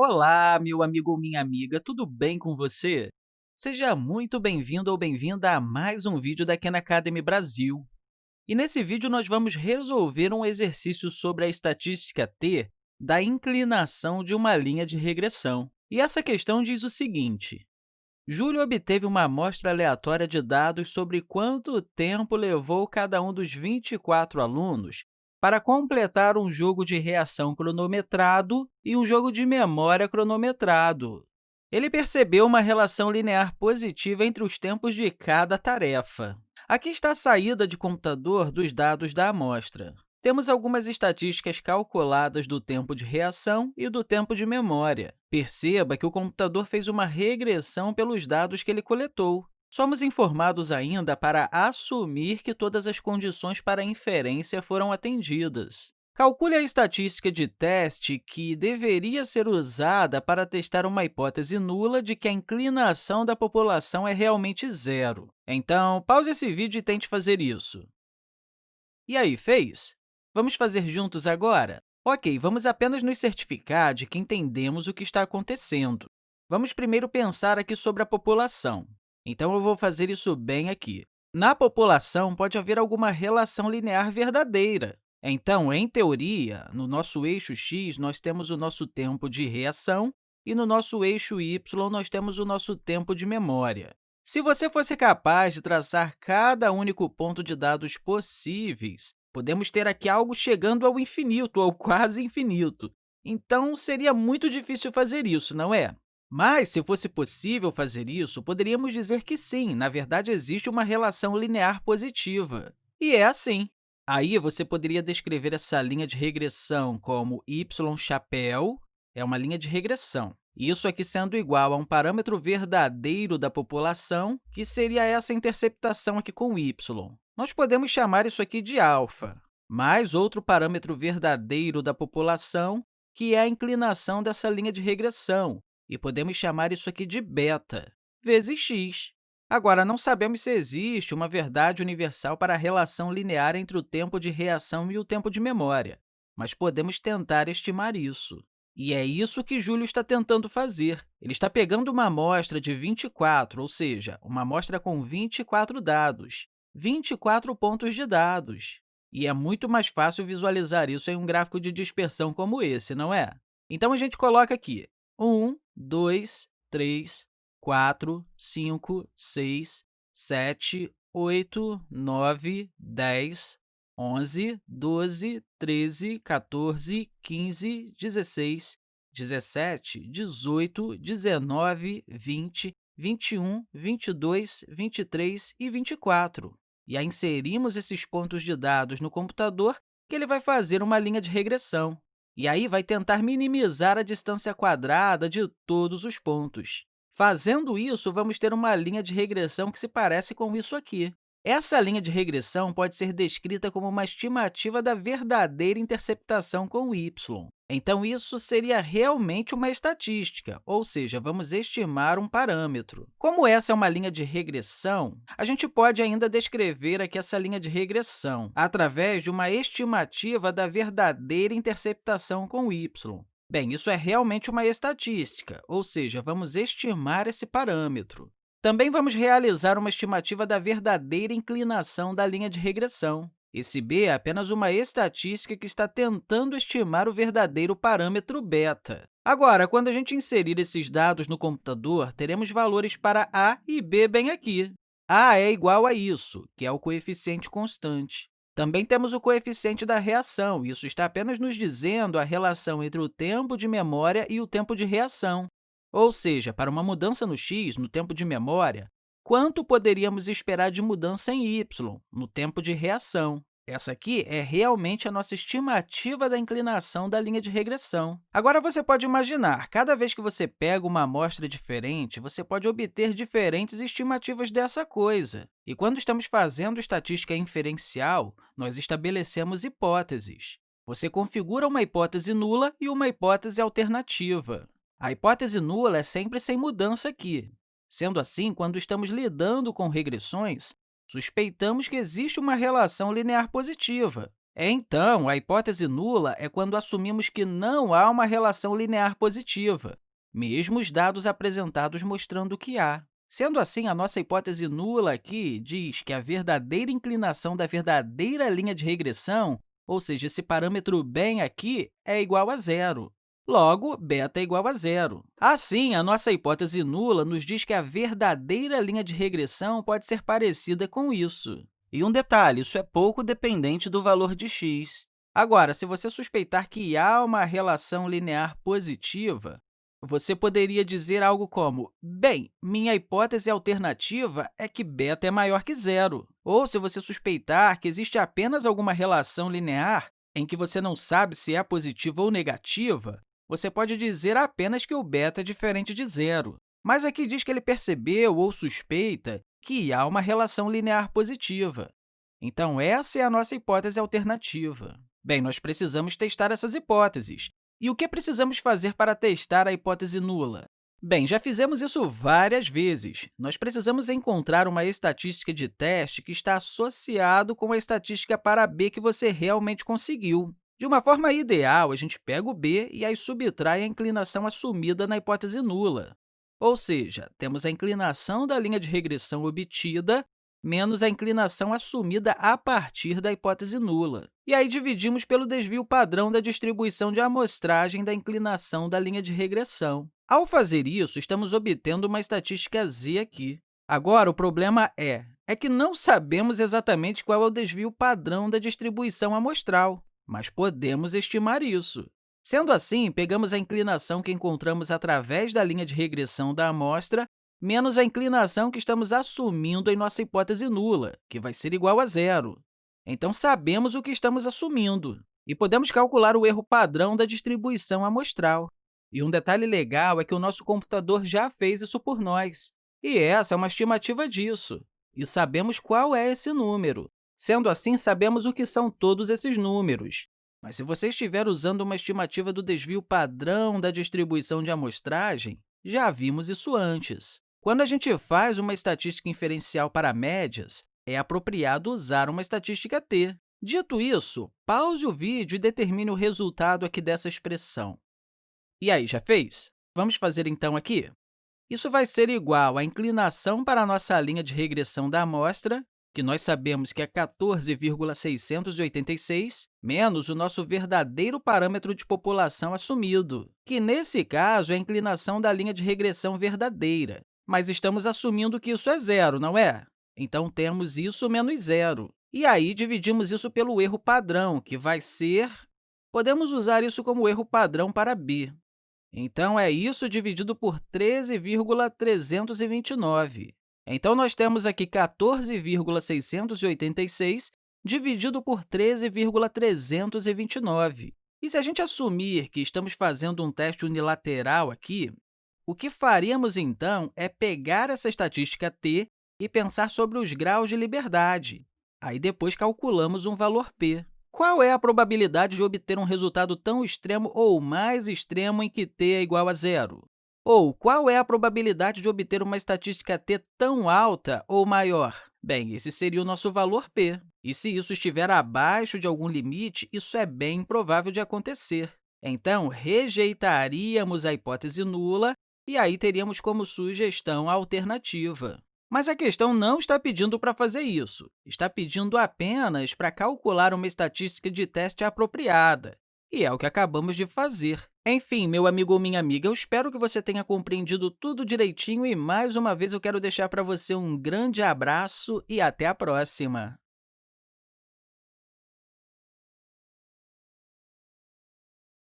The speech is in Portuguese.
Olá, meu amigo ou minha amiga, tudo bem com você? Seja muito bem-vindo ou bem-vinda a mais um vídeo da Khan Academy Brasil. E nesse vídeo, nós vamos resolver um exercício sobre a estatística t da inclinação de uma linha de regressão. E essa questão diz o seguinte, Júlio obteve uma amostra aleatória de dados sobre quanto tempo levou cada um dos 24 alunos para completar um jogo de reação cronometrado e um jogo de memória cronometrado. Ele percebeu uma relação linear positiva entre os tempos de cada tarefa. Aqui está a saída de computador dos dados da amostra. Temos algumas estatísticas calculadas do tempo de reação e do tempo de memória. Perceba que o computador fez uma regressão pelos dados que ele coletou. Somos informados ainda para assumir que todas as condições para inferência foram atendidas. Calcule a estatística de teste que deveria ser usada para testar uma hipótese nula de que a inclinação da população é realmente zero. Então, pause esse vídeo e tente fazer isso. E aí, fez? Vamos fazer juntos agora? Ok, vamos apenas nos certificar de que entendemos o que está acontecendo. Vamos primeiro pensar aqui sobre a população. Então, eu vou fazer isso bem aqui. Na população, pode haver alguma relação linear verdadeira. Então, em teoria, no nosso eixo x, nós temos o nosso tempo de reação e no nosso eixo y, nós temos o nosso tempo de memória. Se você fosse capaz de traçar cada único ponto de dados possíveis, podemos ter aqui algo chegando ao infinito, ou quase infinito. Então, seria muito difícil fazer isso, não é? Mas, se fosse possível fazer isso, poderíamos dizer que sim, na verdade, existe uma relação linear positiva. E é assim. Aí, você poderia descrever essa linha de regressão como y chapéu, é uma linha de regressão. Isso aqui sendo igual a um parâmetro verdadeiro da população, que seria essa interceptação aqui com y. Nós podemos chamar isso aqui de alfa, mais outro parâmetro verdadeiro da população, que é a inclinação dessa linha de regressão, e podemos chamar isso aqui de beta, vezes x. Agora, não sabemos se existe uma verdade universal para a relação linear entre o tempo de reação e o tempo de memória, mas podemos tentar estimar isso. E é isso que Júlio está tentando fazer. Ele está pegando uma amostra de 24, ou seja, uma amostra com 24 dados, 24 pontos de dados. E é muito mais fácil visualizar isso em um gráfico de dispersão como esse, não é? Então, a gente coloca aqui 1, 2, 3, 4, 5, 6, 7, 8, 9, 10, 11, 12, 13, 14, 15, 16, 17, 18, 19, 20, 21, 22, 23 e 24. E aí inserimos esses pontos de dados no computador, que ele vai fazer uma linha de regressão. E aí vai tentar minimizar a distância quadrada de todos os pontos. Fazendo isso, vamos ter uma linha de regressão que se parece com isso aqui. Essa linha de regressão pode ser descrita como uma estimativa da verdadeira interceptação com y. Então, isso seria realmente uma estatística, ou seja, vamos estimar um parâmetro. Como essa é uma linha de regressão, a gente pode ainda descrever aqui essa linha de regressão através de uma estimativa da verdadeira interceptação com y. Bem, isso é realmente uma estatística, ou seja, vamos estimar esse parâmetro. Também vamos realizar uma estimativa da verdadeira inclinação da linha de regressão. Esse b é apenas uma estatística que está tentando estimar o verdadeiro parâmetro beta. Agora, quando a gente inserir esses dados no computador, teremos valores para a e b bem aqui. a é igual a isso, que é o coeficiente constante. Também temos o coeficiente da reação. Isso está apenas nos dizendo a relação entre o tempo de memória e o tempo de reação. Ou seja, para uma mudança no x, no tempo de memória, quanto poderíamos esperar de mudança em y, no tempo de reação? Essa aqui é realmente a nossa estimativa da inclinação da linha de regressão. Agora, você pode imaginar, cada vez que você pega uma amostra diferente, você pode obter diferentes estimativas dessa coisa. E quando estamos fazendo estatística inferencial, nós estabelecemos hipóteses. Você configura uma hipótese nula e uma hipótese alternativa. A hipótese nula é sempre sem mudança aqui. Sendo assim, quando estamos lidando com regressões, suspeitamos que existe uma relação linear positiva. Então, a hipótese nula é quando assumimos que não há uma relação linear positiva, mesmo os dados apresentados mostrando que há. Sendo assim, a nossa hipótese nula aqui diz que a verdadeira inclinação da verdadeira linha de regressão, ou seja, esse parâmetro bem aqui, é igual a zero. Logo, beta é igual a zero. Assim, a nossa hipótese nula nos diz que a verdadeira linha de regressão pode ser parecida com isso. E um detalhe, isso é pouco dependente do valor de x. Agora, se você suspeitar que há uma relação linear positiva, você poderia dizer algo como, bem, minha hipótese alternativa é que beta é maior que zero. Ou, se você suspeitar que existe apenas alguma relação linear em que você não sabe se é positiva ou negativa, você pode dizer apenas que o beta é diferente de zero. Mas aqui diz que ele percebeu ou suspeita que há uma relação linear positiva. Então, essa é a nossa hipótese alternativa. Bem, nós precisamos testar essas hipóteses. E o que precisamos fazer para testar a hipótese nula? Bem, já fizemos isso várias vezes. Nós precisamos encontrar uma estatística de teste que está associado com a estatística para b que você realmente conseguiu. De uma forma ideal, a gente pega o b e aí subtrai a inclinação assumida na hipótese nula. Ou seja, temos a inclinação da linha de regressão obtida menos a inclinação assumida a partir da hipótese nula. E aí dividimos pelo desvio padrão da distribuição de amostragem da inclinação da linha de regressão. Ao fazer isso, estamos obtendo uma estatística z aqui. Agora, o problema é, é que não sabemos exatamente qual é o desvio padrão da distribuição amostral, mas podemos estimar isso. Sendo assim, pegamos a inclinação que encontramos através da linha de regressão da amostra menos a inclinação que estamos assumindo em nossa hipótese nula, que vai ser igual a zero. Então, sabemos o que estamos assumindo e podemos calcular o erro padrão da distribuição amostral. E um detalhe legal é que o nosso computador já fez isso por nós. E essa é uma estimativa disso. E sabemos qual é esse número. Sendo assim, sabemos o que são todos esses números. Mas se você estiver usando uma estimativa do desvio padrão da distribuição de amostragem, já vimos isso antes. Quando a gente faz uma estatística inferencial para médias, é apropriado usar uma estatística t. Dito isso, pause o vídeo e determine o resultado aqui dessa expressão. E aí, já fez? Vamos fazer então aqui? Isso vai ser igual à inclinação para a nossa linha de regressão da amostra que nós sabemos que é 14,686, menos o nosso verdadeiro parâmetro de população assumido, que, nesse caso, é a inclinação da linha de regressão verdadeira. Mas estamos assumindo que isso é zero, não é? Então, temos isso menos zero. E aí, dividimos isso pelo erro padrão, que vai ser... Podemos usar isso como erro padrão para b. Então, é isso dividido por 13,329. Então, nós temos aqui 14,686 dividido por 13,329. E se a gente assumir que estamos fazendo um teste unilateral aqui, o que faríamos, então, é pegar essa estatística t e pensar sobre os graus de liberdade. Aí, depois, calculamos um valor p. Qual é a probabilidade de obter um resultado tão extremo ou mais extremo em que t é igual a zero? Ou qual é a probabilidade de obter uma estatística t tão alta ou maior? Bem, esse seria o nosso valor p. E se isso estiver abaixo de algum limite, isso é bem improvável de acontecer. Então, rejeitaríamos a hipótese nula e aí teríamos como sugestão a alternativa. Mas a questão não está pedindo para fazer isso, está pedindo apenas para calcular uma estatística de teste apropriada, e é o que acabamos de fazer. Enfim, meu amigo ou minha amiga, eu espero que você tenha compreendido tudo direitinho e, mais uma vez, eu quero deixar para você um grande abraço e até a próxima!